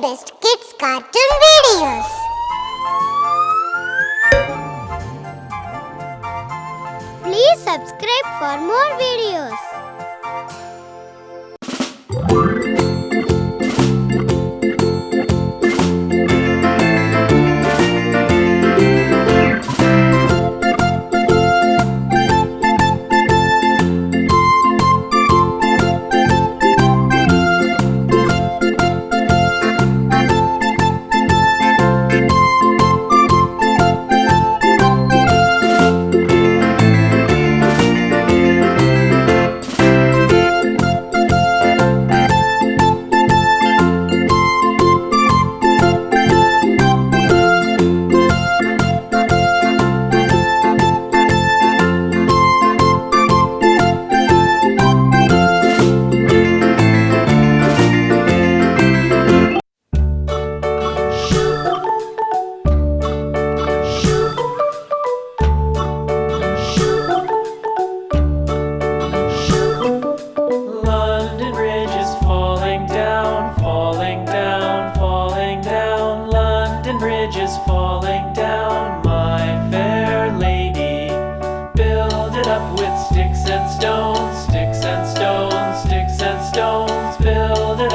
best kids cartoon videos. Please subscribe for more videos.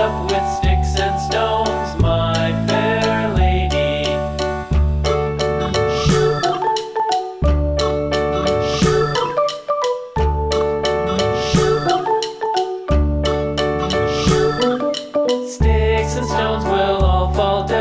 with sticks and stones, my fair lady. Sticks and stones will all fall down.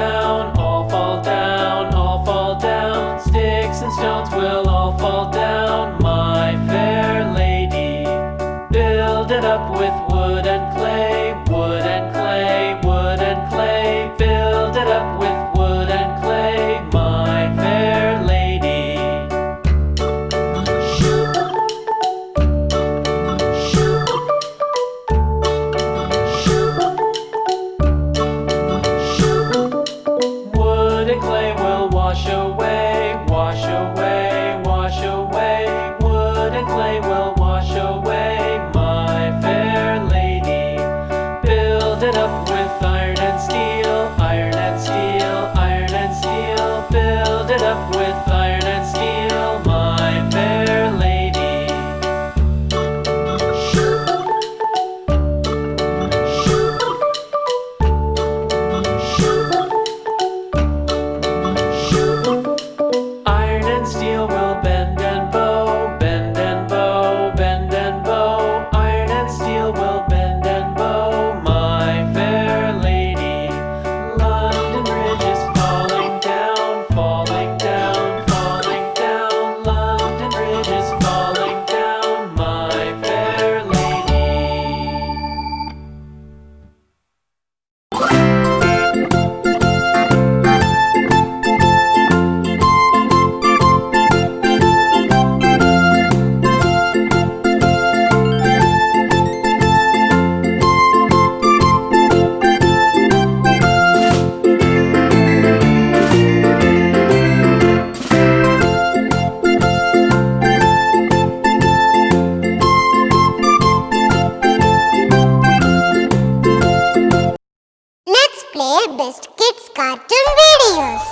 wash away. best kids cartoon videos.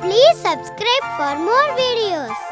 Please subscribe for more videos.